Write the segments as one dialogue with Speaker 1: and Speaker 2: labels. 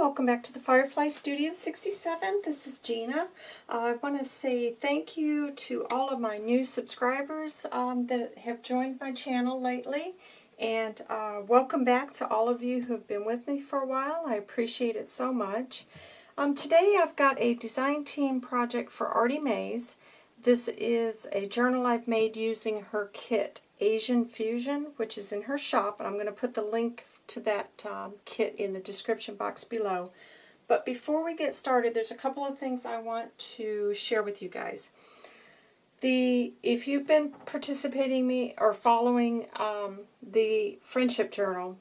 Speaker 1: welcome back to the Firefly Studio 67. This is Gina. Uh, I want to say thank you to all of my new subscribers um, that have joined my channel lately. And uh, welcome back to all of you who have been with me for a while. I appreciate it so much. Um, today I've got a design team project for Artie Mays. This is a journal I've made using her kit, Asian Fusion, which is in her shop. And I'm going to put the link to that um, kit in the description box below. But before we get started, there's a couple of things I want to share with you guys. The If you've been participating me or following um, the Friendship Journal,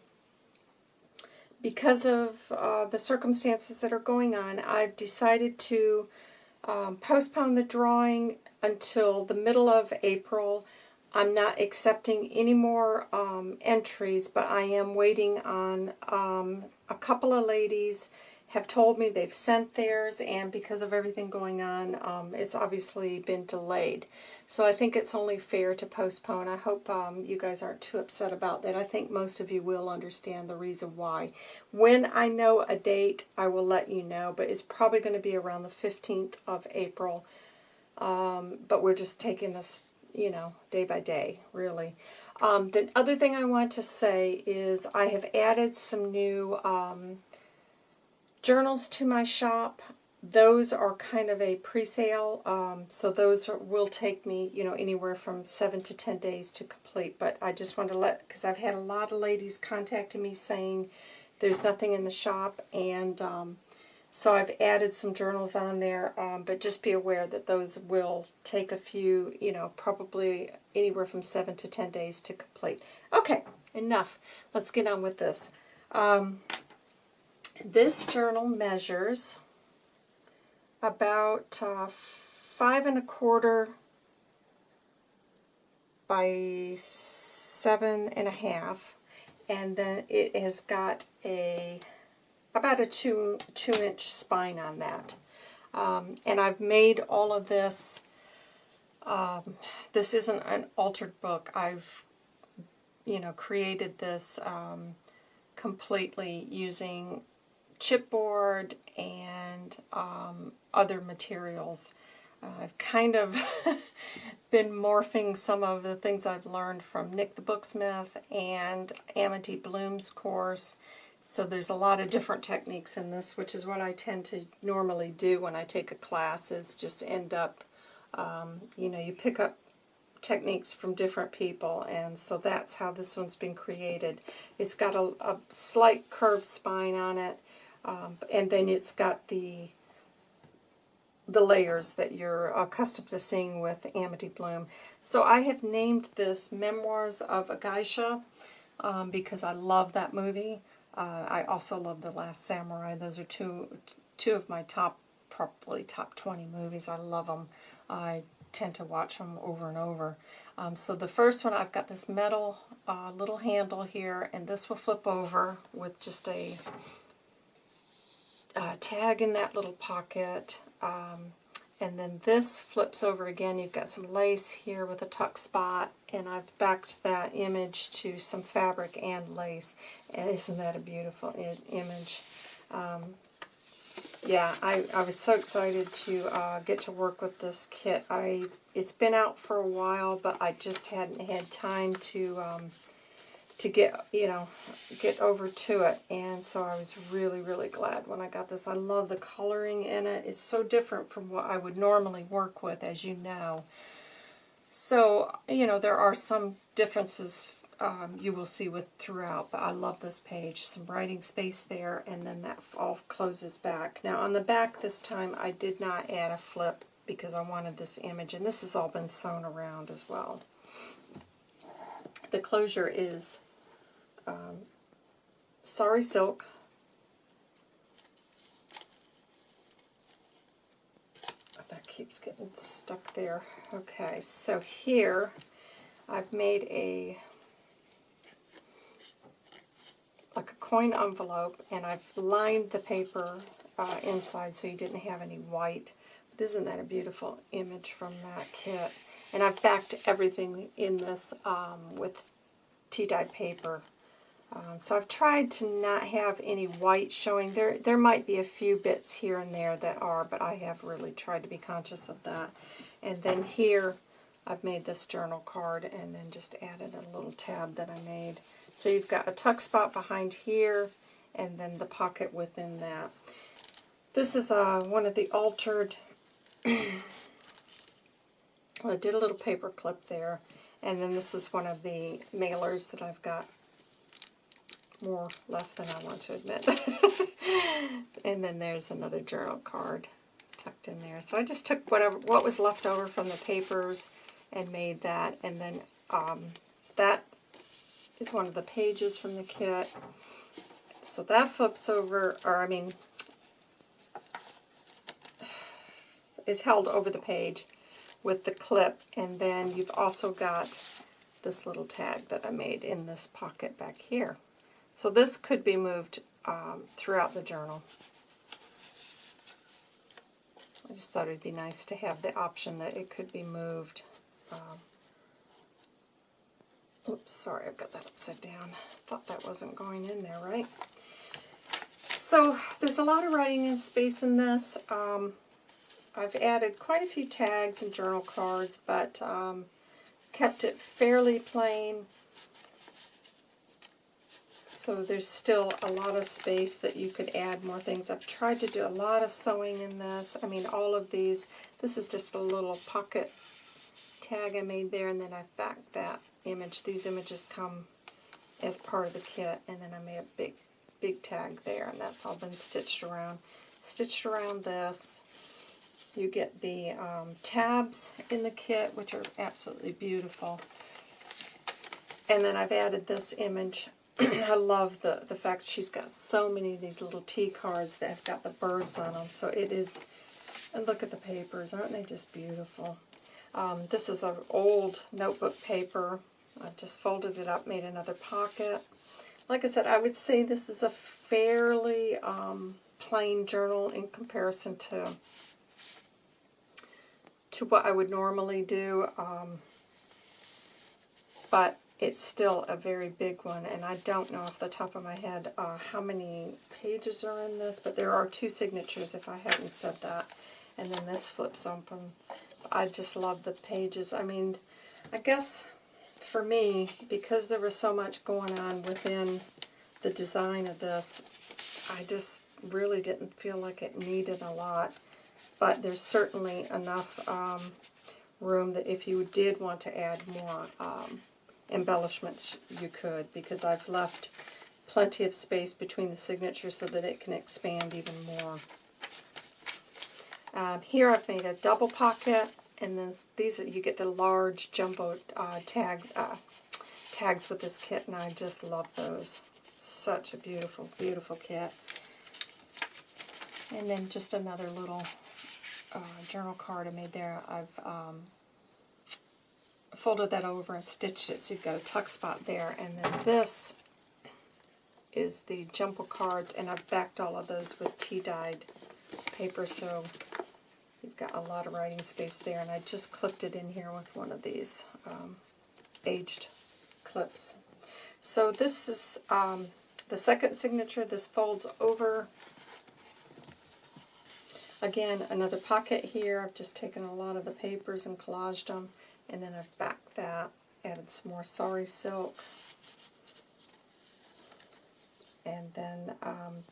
Speaker 1: because of uh, the circumstances that are going on, I've decided to um, postpone the drawing until the middle of April I'm not accepting any more um, entries, but I am waiting on um, a couple of ladies have told me they've sent theirs, and because of everything going on, um, it's obviously been delayed. So I think it's only fair to postpone. I hope um, you guys aren't too upset about that. I think most of you will understand the reason why. When I know a date, I will let you know, but it's probably going to be around the 15th of April. Um, but we're just taking this you know, day by day, really. Um, the other thing I want to say is I have added some new um, journals to my shop. Those are kind of a pre-sale, um, so those are, will take me, you know, anywhere from 7 to 10 days to complete. But I just want to let, because I've had a lot of ladies contacting me saying there's nothing in the shop, and um, so I've added some journals on there, um, but just be aware that those will take a few, you know, probably anywhere from 7 to 10 days to complete. Okay, enough. Let's get on with this. Um, this journal measures about uh, five and a quarter by seven and a half, and then it has got a about a two, two inch spine on that. Um, and I've made all of this, um, this isn't an altered book. I've, you know, created this um, completely using chipboard and um, other materials. Uh, I've kind of been morphing some of the things I've learned from Nik the Booksmith and Amity Bloom's course so there's a lot of different techniques in this, which is what I tend to normally do when I take a class, is just end up, um, you know, you pick up techniques from different people, and so that's how this one's been created. It's got a, a slight curved spine on it, um, and then it's got the the layers that you're accustomed to seeing with Amity Bloom. So I have named this Memoirs of a Geisha um, because I love that movie. Uh, I also love The Last Samurai. Those are two two of my top, probably top 20 movies. I love them. I tend to watch them over and over. Um, so the first one, I've got this metal uh, little handle here, and this will flip over with just a uh, tag in that little pocket. Um, and then this flips over again. You've got some lace here with a tuck spot, and I've backed that image to some fabric and lace. And isn't that a beautiful image? Um, yeah, I, I was so excited to uh, get to work with this kit. I It's been out for a while, but I just hadn't had time to um, to get, you know, get over to it. And so I was really, really glad when I got this. I love the coloring in it. It's so different from what I would normally work with, as you know. So, you know, there are some differences um, you will see with throughout, but I love this page. Some writing space there, and then that all closes back. Now, on the back this time, I did not add a flip because I wanted this image, and this has all been sewn around as well. The closure is um, Sari Silk. That keeps getting stuck there. Okay, so here I've made a like a coin envelope and I've lined the paper uh, inside so you didn't have any white. But isn't that a beautiful image from that kit? And I've backed everything in this um, with tea-dyed paper Um, so I've tried to not have any white showing. There, there might be a few bits here and there that are, but I have really tried to be conscious of that. And then here, I've made this journal card and then just added a little tab that I made. So you've got a tuck spot behind here, and then the pocket within that. This is uh, one of the altered, well, I did a little paper clip there, and then this is one of the mailers that I've got more left than I want to admit. and then there's another journal card tucked in there. So I just took whatever what was left over from the papers and made that. And then um, that is one of the pages from the kit. So that flips over, or I mean, is held over the page with the clip. And then you've also got this little tag that I made in this pocket back here. So this could be moved um, throughout the journal. I just thought it'd be nice to have the option that it could be moved. Um, oops, sorry, I've got that upside down. Thought that wasn't going in there, right? So there's a lot of writing and space in this. Um, I've added quite a few tags and journal cards, but um, kept it fairly plain. So there's still a lot of space that you could add more things. I've tried to do a lot of sewing in this. I mean, all of these. This is just a little pocket tag I made there, and then I've backed that image. These images come as part of the kit, and then I made a big, big tag there, and that's all been stitched around. Stitched around this. You get the um, tabs in the kit, which are absolutely beautiful. And then I've added this image I love the, the fact she's got so many of these little tea cards that have got the birds on them. So it is, and look at the papers, aren't they just beautiful? Um, this is an old notebook paper. I just folded it up, made another pocket. Like I said, I would say this is a fairly um, plain journal in comparison to to what I would normally do. Um, but it's still a very big one, and I don't know off the top of my head uh, how many pages are in this, but there are two signatures if I hadn't said that. And then this flips open. I just love the pages. I mean, I guess for me, because there was so much going on within the design of this, I just really didn't feel like it needed a lot. But there's certainly enough um, room that if you did want to add more um, embellishments you could because I've left plenty of space between the signatures so that it can expand even more. Um, here I've made a double pocket and then these are, you get the large jumbo uh, tag uh, tags with this kit and I just love those. Such a beautiful, beautiful kit. And then just another little uh, journal card I made there. I've um, folded that over and stitched it so you've got a tuck spot there. And then this is the jumbo cards, and I've backed all of those with tea-dyed paper, so you've got a lot of writing space there. And I just clipped it in here with one of these um, aged clips. So this is um, the second signature. This folds over. Again, another pocket here. I've just taken a lot of the papers and collaged them. And then I've backed that, added some more sari silk. And then um,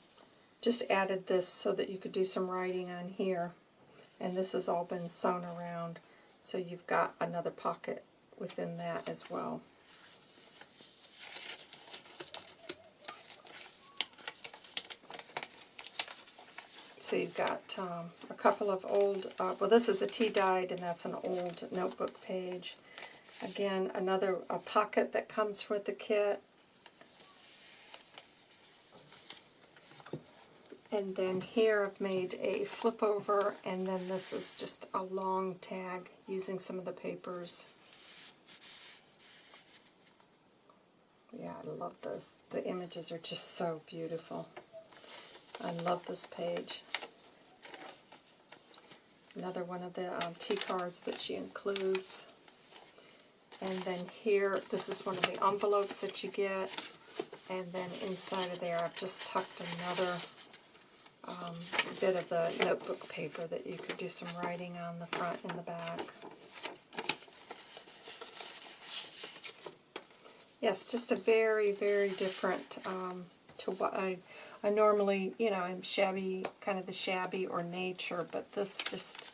Speaker 1: just added this so that you could do some writing on here. And this has all been sewn around, so you've got another pocket within that as well. So you've got um, a couple of old, uh, well this is a tea-dyed and that's an old notebook page. Again, another a pocket that comes with the kit. And then here I've made a flip over and then this is just a long tag using some of the papers. Yeah, I love this. The images are just so beautiful. I love this page. Another one of the um, tea cards that she includes. And then here, this is one of the envelopes that you get. And then inside of there, I've just tucked another um, bit of the notebook paper that you could do some writing on the front and the back. Yes, just a very, very different um, to what I, I normally, you know, I'm shabby, kind of the shabby or nature, but this just,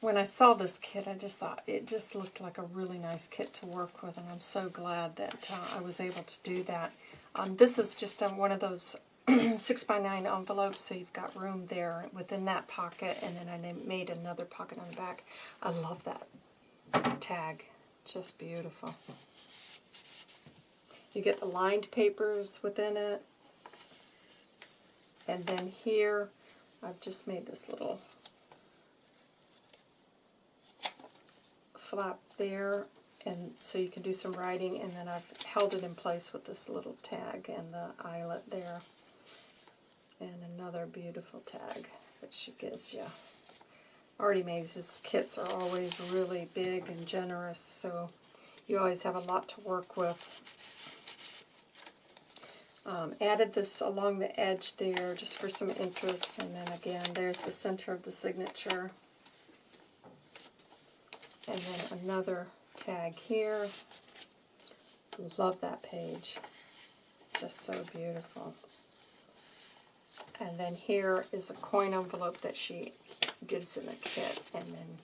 Speaker 1: when I saw this kit, I just thought it just looked like a really nice kit to work with, and I'm so glad that uh, I was able to do that. Um, this is just one of those 6 by 9 envelopes, so you've got room there within that pocket, and then I made another pocket on the back. I love that tag. Just beautiful. You get the lined papers within it. And then here, I've just made this little flap there, and so you can do some writing, and then I've held it in place with this little tag and the eyelet there. And another beautiful tag that she gives you. Artie Mays' kits are always really big and generous, so you always have a lot to work with. Um, added this along the edge there just for some interest, and then again, there's the center of the signature. And then another tag here. Love that page. Just so beautiful. And then here is a coin envelope that she gives in the kit, and then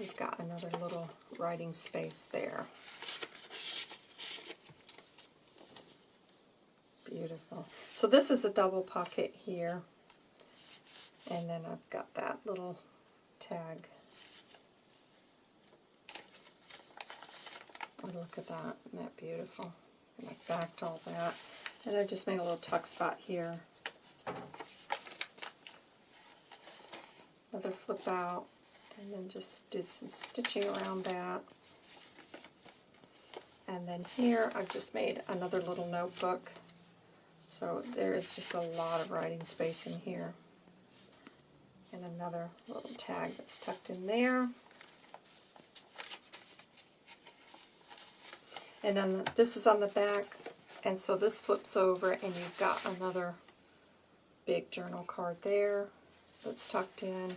Speaker 1: we've got another little writing space there. Beautiful. So this is a double pocket here. And then I've got that little tag. Oh, look at that. Isn't that beautiful? And I backed all that. And I just made a little tuck spot here. Another flip out. And then just did some stitching around that. And then here I've just made another little notebook so there is just a lot of writing space in here. And another little tag that's tucked in there. And then this is on the back, and so this flips over and you've got another big journal card there that's tucked in.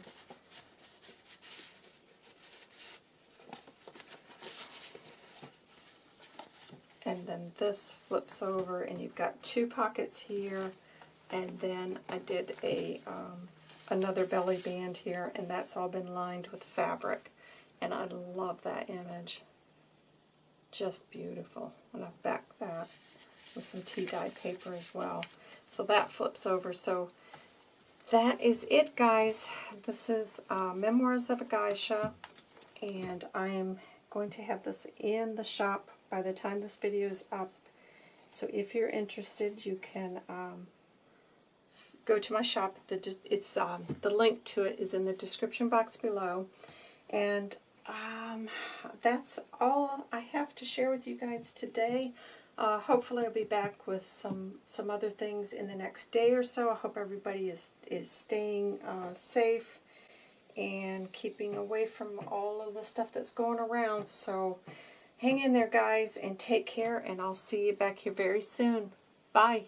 Speaker 1: And then this flips over and you've got two pockets here and then I did a um, another belly band here and that's all been lined with fabric. And I love that image. Just beautiful. And I've backed that with some tea dye paper as well. So that flips over. So that is it guys. This is uh, Memoirs of a Geisha and I am going to have this in the shop by the time this video is up. So if you're interested, you can um, go to my shop. The, it's um, The link to it is in the description box below. And um, that's all I have to share with you guys today. Uh, hopefully I'll be back with some some other things in the next day or so. I hope everybody is, is staying uh, safe and keeping away from all of the stuff that's going around. So Hang in there, guys, and take care, and I'll see you back here very soon. Bye.